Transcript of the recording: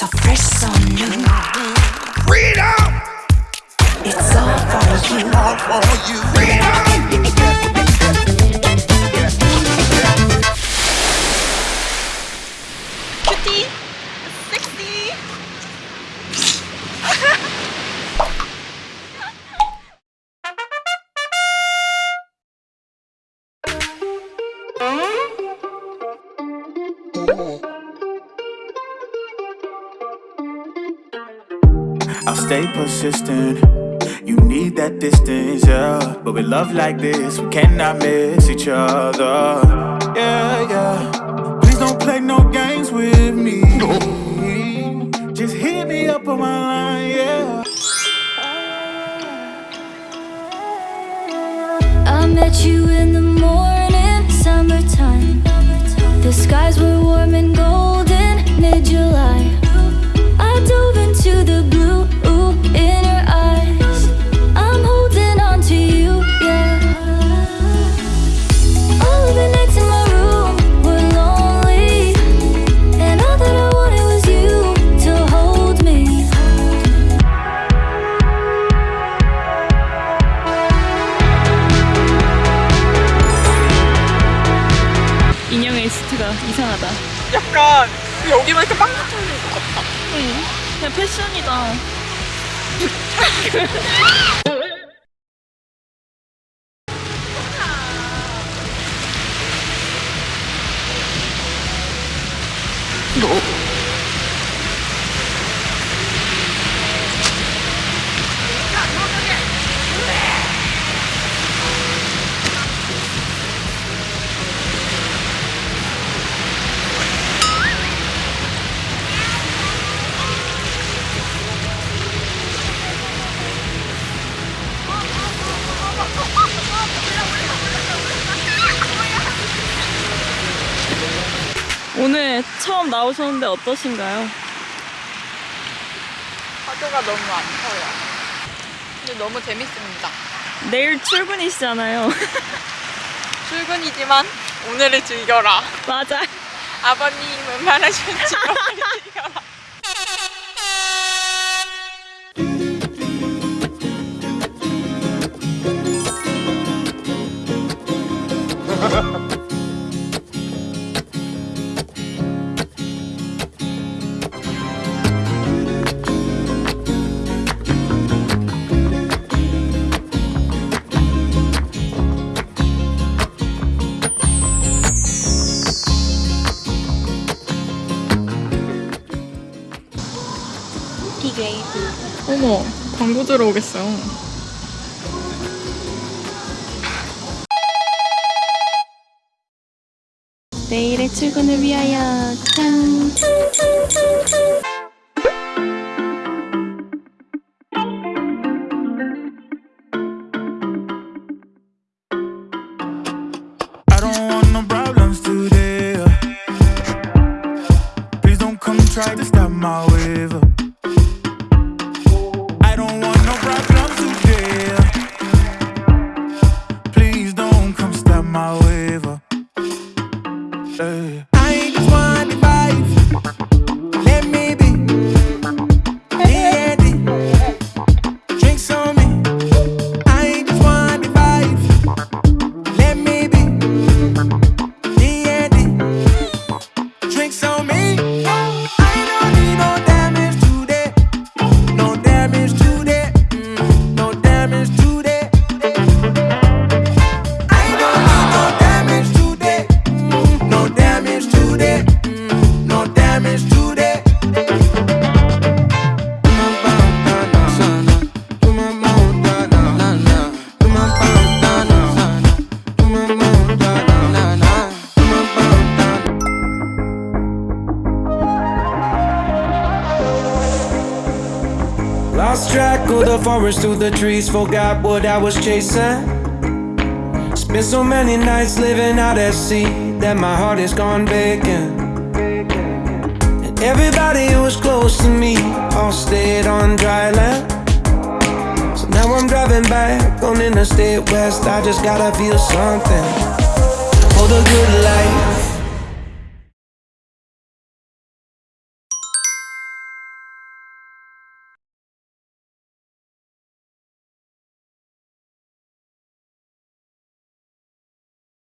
So fresh, so new. Freedom! It's all for you. All for you. Freedom! I'll stay persistent. You need that distance, yeah. But with love like this, we cannot miss each other. Yeah, yeah. Please don't play no games with me. Just hit me up on my line, yeah. I met you in the morning, summertime. The skies were warm and golden, mid 이상하다. 약간 여기만 이렇게 빵 터지는 것 같다. 응. 그냥 패션이다 오늘 처음 나오셨는데 어떠신가요? 파도가 너무 안 터요. 근데 너무 재밌습니다. 내일 출근이시잖아요 출근이지만 오늘을 즐겨라. 맞아 아버님 웬만하시면 즐겨라. 어머, 광고 들어오겠어요. 내일의 출근을 위하여 짠 I don't want no problems today. Please don't come try to stop my wave. I Lost track of the forest through the trees, forgot what I was chasing. Spent so many nights living out at sea that my heart is gone vacant. And everybody who was close to me all stayed on dry land. So now I'm driving back on Interstate West. I just gotta feel something.